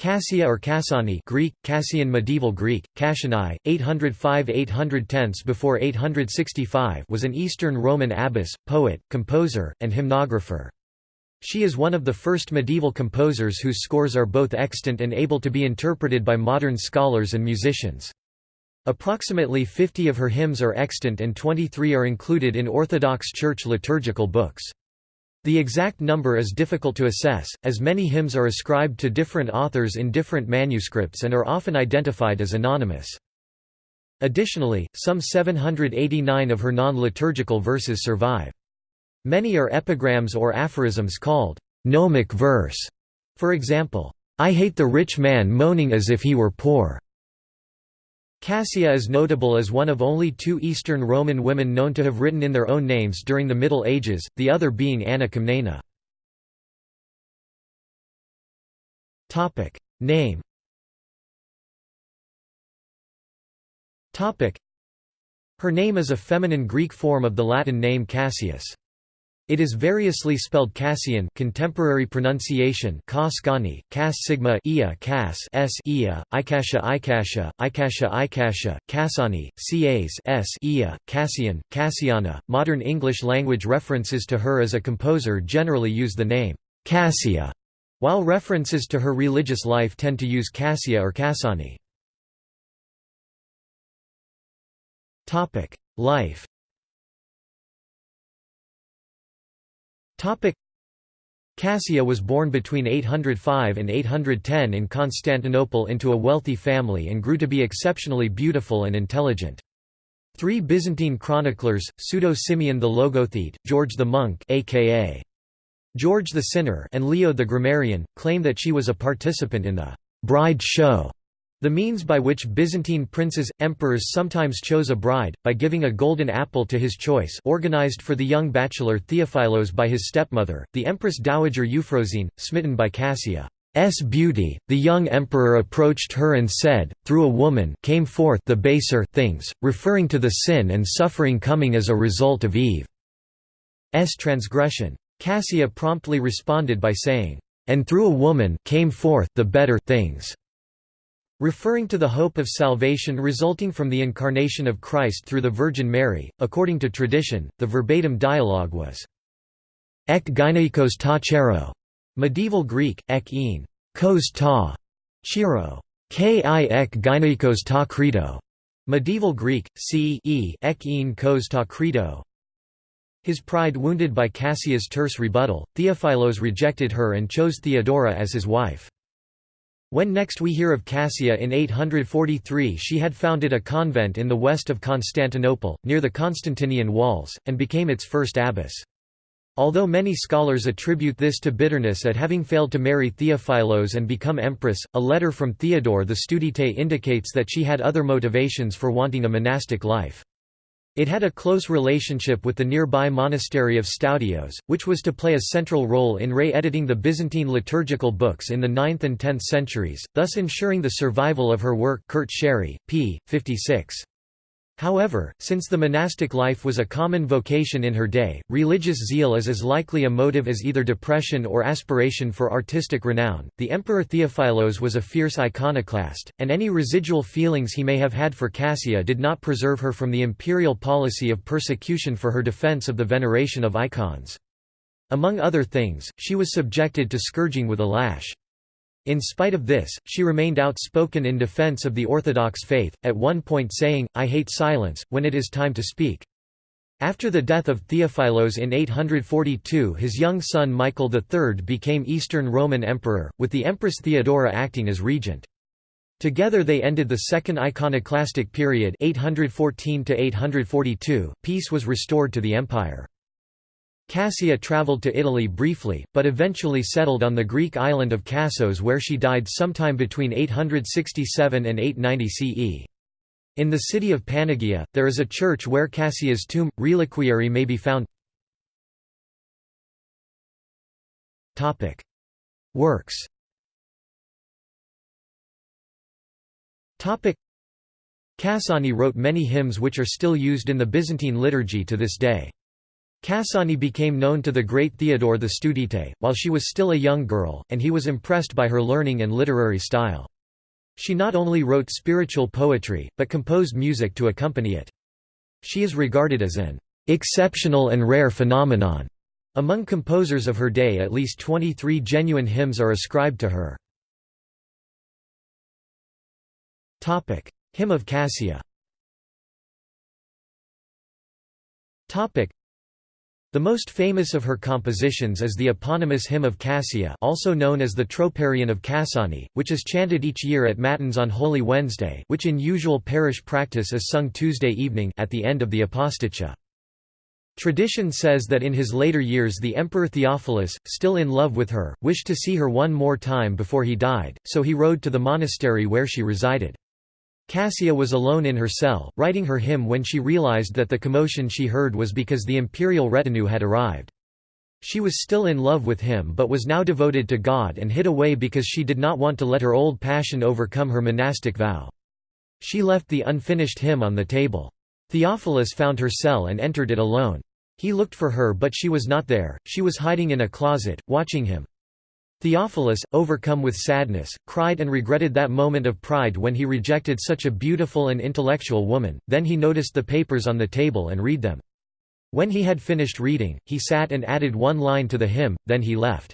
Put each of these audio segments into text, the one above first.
Cassia or Cassani Greek, Cassian Medieval Greek, Cassiani, 805–810 before 865 was an Eastern Roman abbess, poet, composer, and hymnographer. She is one of the first medieval composers whose scores are both extant and able to be interpreted by modern scholars and musicians. Approximately 50 of her hymns are extant and 23 are included in Orthodox Church liturgical books. The exact number is difficult to assess, as many hymns are ascribed to different authors in different manuscripts and are often identified as anonymous. Additionally, some 789 of her non-liturgical verses survive. Many are epigrams or aphorisms called gnomic verse. For example, I hate the rich man moaning as if he were poor. Cassia is notable as one of only two Eastern Roman women known to have written in their own names during the Middle Ages, the other being Anna Comnena. Name Her name is a feminine Greek form of the Latin name Cassius. It is variously spelled Cassian contemporary pronunciation Kaskani, Cas sigma ia Cas s ia, Ikasha Ikasha, Ikasha Ikasha, Cassani, Cas s ia, Cassian, Cassiana. Modern English language references to her as a composer generally use the name Cassia, while references to her religious life tend to use Cassia or Cassani. Life Cassia was born between 805 and 810 in Constantinople into a wealthy family and grew to be exceptionally beautiful and intelligent. Three Byzantine chroniclers, Pseudo-Simeon the Logothete, George the Monk aka George the Sinner and Leo the Grammarian, claim that she was a participant in the «bride show» The means by which Byzantine princes, emperors sometimes chose a bride, by giving a golden apple to his choice organized for the young bachelor Theophilos by his stepmother, the Empress Dowager Euphrosyne, smitten by Cassia's beauty, the young emperor approached her and said, through a woman came forth the baser things, referring to the sin and suffering coming as a result of Eve's transgression. Cassia promptly responded by saying, and through a woman came forth the better things. Referring to the hope of salvation resulting from the incarnation of Christ through the Virgin Mary, according to tradition, the verbatim dialogue was Ek gynaikos ta chero, medieval Greek, ek ein, kos ta, chiro, ki ek gynaikos ta credo, medieval Greek, c e ek ein kos ta credo. His pride wounded by Cassia's terse rebuttal, Theophilos rejected her and chose Theodora as his wife. When next we hear of Cassia in 843 she had founded a convent in the west of Constantinople, near the Constantinian walls, and became its first abbess. Although many scholars attribute this to bitterness at having failed to marry Theophilos and become empress, a letter from Theodore the Studite indicates that she had other motivations for wanting a monastic life. It had a close relationship with the nearby monastery of Stoudios, which was to play a central role in re-editing the Byzantine liturgical books in the 9th and 10th centuries, thus ensuring the survival of her work Kurt Sherry, p. 56. However, since the monastic life was a common vocation in her day, religious zeal is as likely a motive as either depression or aspiration for artistic renown. The Emperor Theophilos was a fierce iconoclast, and any residual feelings he may have had for Cassia did not preserve her from the imperial policy of persecution for her defense of the veneration of icons. Among other things, she was subjected to scourging with a lash. In spite of this, she remained outspoken in defense of the Orthodox faith, at one point saying, I hate silence, when it is time to speak. After the death of Theophilos in 842 his young son Michael III became Eastern Roman Emperor, with the Empress Theodora acting as regent. Together they ended the Second Iconoclastic period 814 Peace was restored to the empire. Cassia travelled to Italy briefly, but eventually settled on the Greek island of Cassos where she died sometime between 867 and 890 CE. In the city of Panagia, there is a church where Cassia's tomb, reliquary may be found Works Cassani wrote many hymns which are still used in the Byzantine liturgy to this day. Cassani became known to the great Theodore the Studite, while she was still a young girl, and he was impressed by her learning and literary style. She not only wrote spiritual poetry, but composed music to accompany it. She is regarded as an exceptional and rare phenomenon. Among composers of her day at least 23 genuine hymns are ascribed to her. Hymn of Cassia the most famous of her compositions is the eponymous Hymn of Cassia also known as the Troparion of Cassani, which is chanted each year at Matins on Holy Wednesday which in usual parish practice is sung Tuesday evening at the end of the Aposticha. Tradition says that in his later years the Emperor Theophilus, still in love with her, wished to see her one more time before he died, so he rode to the monastery where she resided. Cassia was alone in her cell, writing her hymn when she realized that the commotion she heard was because the imperial retinue had arrived. She was still in love with him but was now devoted to God and hid away because she did not want to let her old passion overcome her monastic vow. She left the unfinished hymn on the table. Theophilus found her cell and entered it alone. He looked for her but she was not there, she was hiding in a closet, watching him. Theophilus, overcome with sadness, cried and regretted that moment of pride when he rejected such a beautiful and intellectual woman, then he noticed the papers on the table and read them. When he had finished reading, he sat and added one line to the hymn, then he left.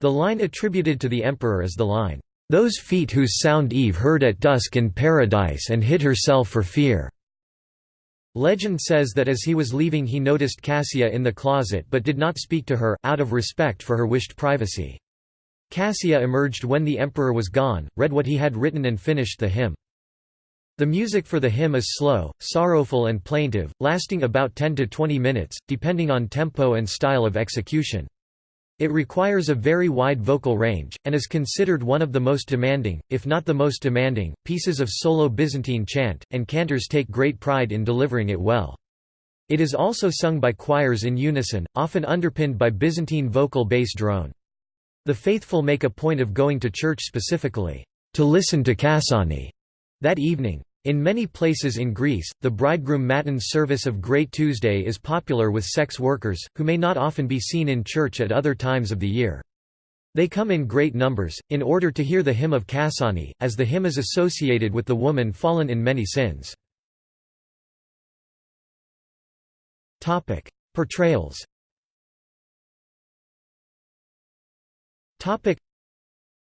The line attributed to the emperor is the line, "'Those feet whose sound Eve heard at dusk in paradise and hid herself for fear." Legend says that as he was leaving he noticed Cassia in the closet but did not speak to her, out of respect for her wished privacy. Cassia emerged when the emperor was gone, read what he had written and finished the hymn. The music for the hymn is slow, sorrowful and plaintive, lasting about 10 to 20 minutes, depending on tempo and style of execution. It requires a very wide vocal range, and is considered one of the most demanding, if not the most demanding, pieces of solo Byzantine chant, and cantors take great pride in delivering it well. It is also sung by choirs in unison, often underpinned by Byzantine vocal bass drone. The faithful make a point of going to church specifically, to listen to Cassani, that evening. In many places in Greece, the bridegroom matins service of Great Tuesday is popular with sex workers, who may not often be seen in church at other times of the year. They come in great numbers, in order to hear the hymn of Cassani, as the hymn is associated with the woman fallen in many sins. Portrayals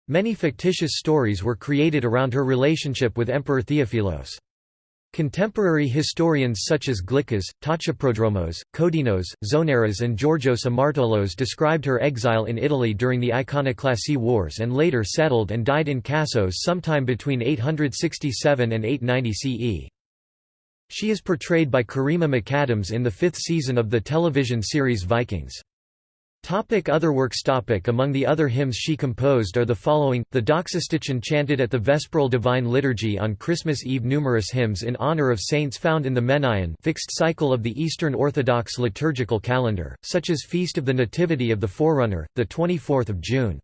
Many fictitious stories were created around her relationship with Emperor Theophilos. Contemporary historians such as Glycas, Tachiprodromos, Kodinos, Zonaras and Georgios Amartolos described her exile in Italy during the Iconoclasy Wars and later settled and died in Cassos sometime between 867 and 890 CE. She is portrayed by Karima McAdams in the fifth season of the television series Vikings. Topic other works topic Among the other hymns she composed are the following, the Doxastichon chanted at the Vesperal Divine Liturgy on Christmas Eve Numerous hymns in honor of saints found in the Menaion fixed cycle of the Eastern Orthodox liturgical calendar, such as Feast of the Nativity of the Forerunner, 24 June.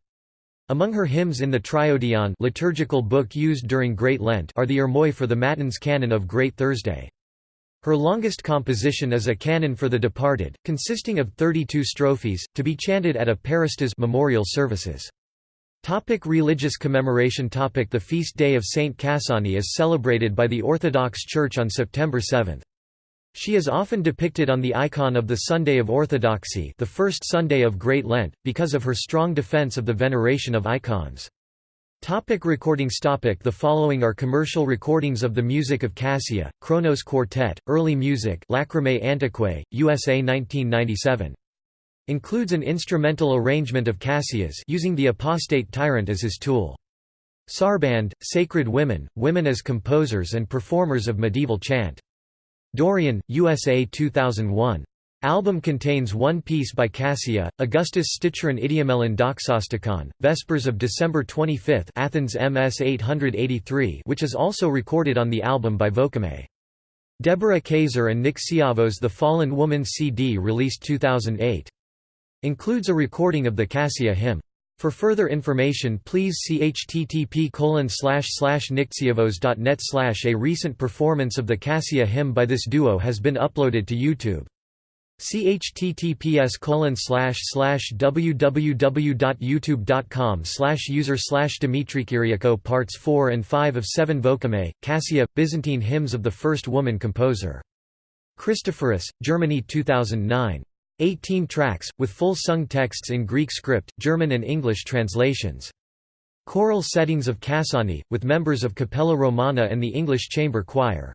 Among her hymns in the Triodion liturgical book used during Great Lent are the Ermoi for the Matins canon of Great Thursday. Her longest composition is a canon for the departed, consisting of 32 strophes, to be chanted at a parastas memorial services. Topic religious commemoration topic The feast day of Saint Cassani is celebrated by the Orthodox Church on September 7. She is often depicted on the icon of the Sunday of Orthodoxy the first Sunday of Great Lent, because of her strong defense of the veneration of icons. Topic recordings topic The following are commercial recordings of the music of Cassia, Kronos Quartet, Early Music Lacrimae Antiquae, USA 1997. Includes an instrumental arrangement of Cassia's using the apostate tyrant as his tool. Sarband, Sacred Women, Women as Composers and Performers of Medieval Chant. Dorian, USA 2001. Album contains one piece by Cassia, Augustus Sticheron Idiomelon Doxastikon, Vespers of December 25 Athens MS 883 which is also recorded on the album by Vocame. Deborah Kaiser and Nick Siavos The Fallen Woman CD released 2008. Includes a recording of the Cassia hymn. For further information please see http nixiavos.net A recent performance of the Cassia hymn by this duo has been uploaded to YouTube. Chttps colon slash slash www.youtube.com slash user slash Parts 4 and 5 of 7 Vocame, Cassia, Byzantine Hymns of the First Woman Composer. Christophorus, Germany 2009. 18 tracks, with full sung texts in Greek script, German and English translations. Choral settings of Cassani, with members of Cappella Romana and the English Chamber Choir.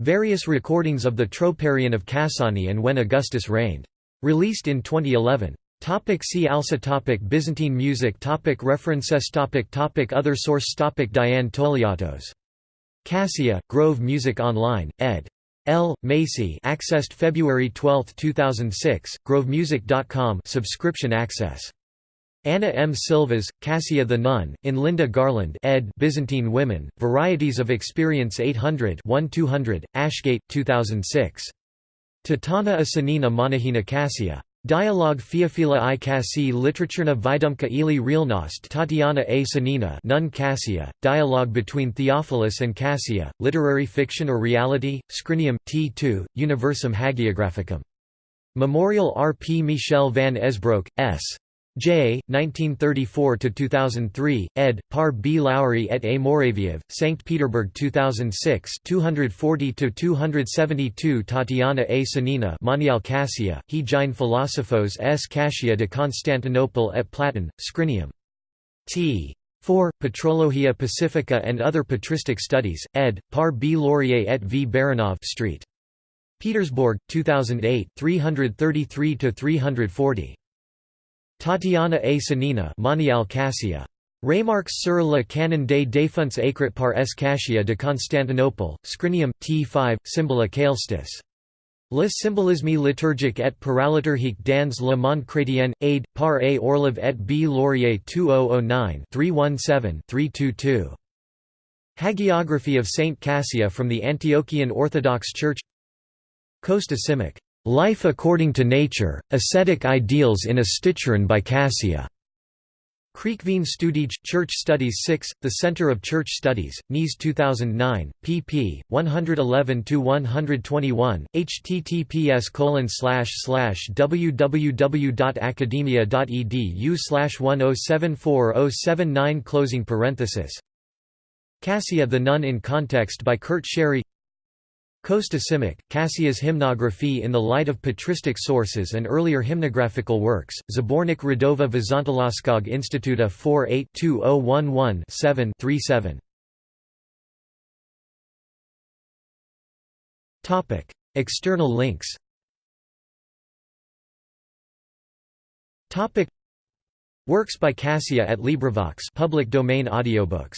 Various recordings of the Troparion of Cassani and when Augustus reigned. Released in 2011. Topic see also topic Byzantine music topic References topic topic Other source topic Diane Touliatos. Cassia, Grove Music Online, ed. L. Macy accessed February 12, 2006, grovemusic.com subscription access. Anna M. Silvas, Cassia the Nun, in Lynda Garland ed. Byzantine Women, Varieties of Experience 800 1-200, Ashgate, 2006. Tatana Asanina Sanina Monahina Cassia. Dialogue Theophila i Cassi Literaturna Vidumka ili Realnost Tatiana a Sanina Nun Cassia, Dialogue between Theophilus and Cassia, Literary Fiction or Reality, Scrinium, T2, Universum Hagiographicum. Memorial R. P. Michel van Esbroeck, S. J. 1934–2003, ed. Par B. Lowry et A. Muraviev, St. Petersburg 2006 240–272 Tatiana A. Sanina Monial Cassia, he gine Philosophos s Cassia de Constantinople et Platon, Scrinium. T. 4. Patrologia Pacifica and Other Patristic Studies, ed. Par B. Laurier et V. Baranov Street. Petersburg, 2008 333–340. Tatiana A. Sanina Monial Cassia. Remarques sur le canon des défunts écrits par S. Cassia de Constantinople, Scrinium, T5, Symbola Caelestis. Le symbolisme liturgique et paraliturgique dans le monde chrétien, aid, par A. Orlov et B. Laurier 2009-317-322. Hagiography of Saint Cassia from the Antiochian Orthodox Church Costa Simic Life According to Nature, Ascetic Ideals in a Sticheron by Cassia. Kriekveen Studij, Church Studies 6, The Center of Church Studies, NIS 2009, pp. 111–121, https www.academia.edu 1074079 Closing parenthesis. Cassia the Nun in Context by Kurt Sherry Costa Simic, Cassia's hymnography in the light of patristic sources and earlier hymnographical works, Zabornik Radova Vizantološkog Instituta 4-8-2011-7-37. External links Works by Cassia at LibriVox public domain audiobooks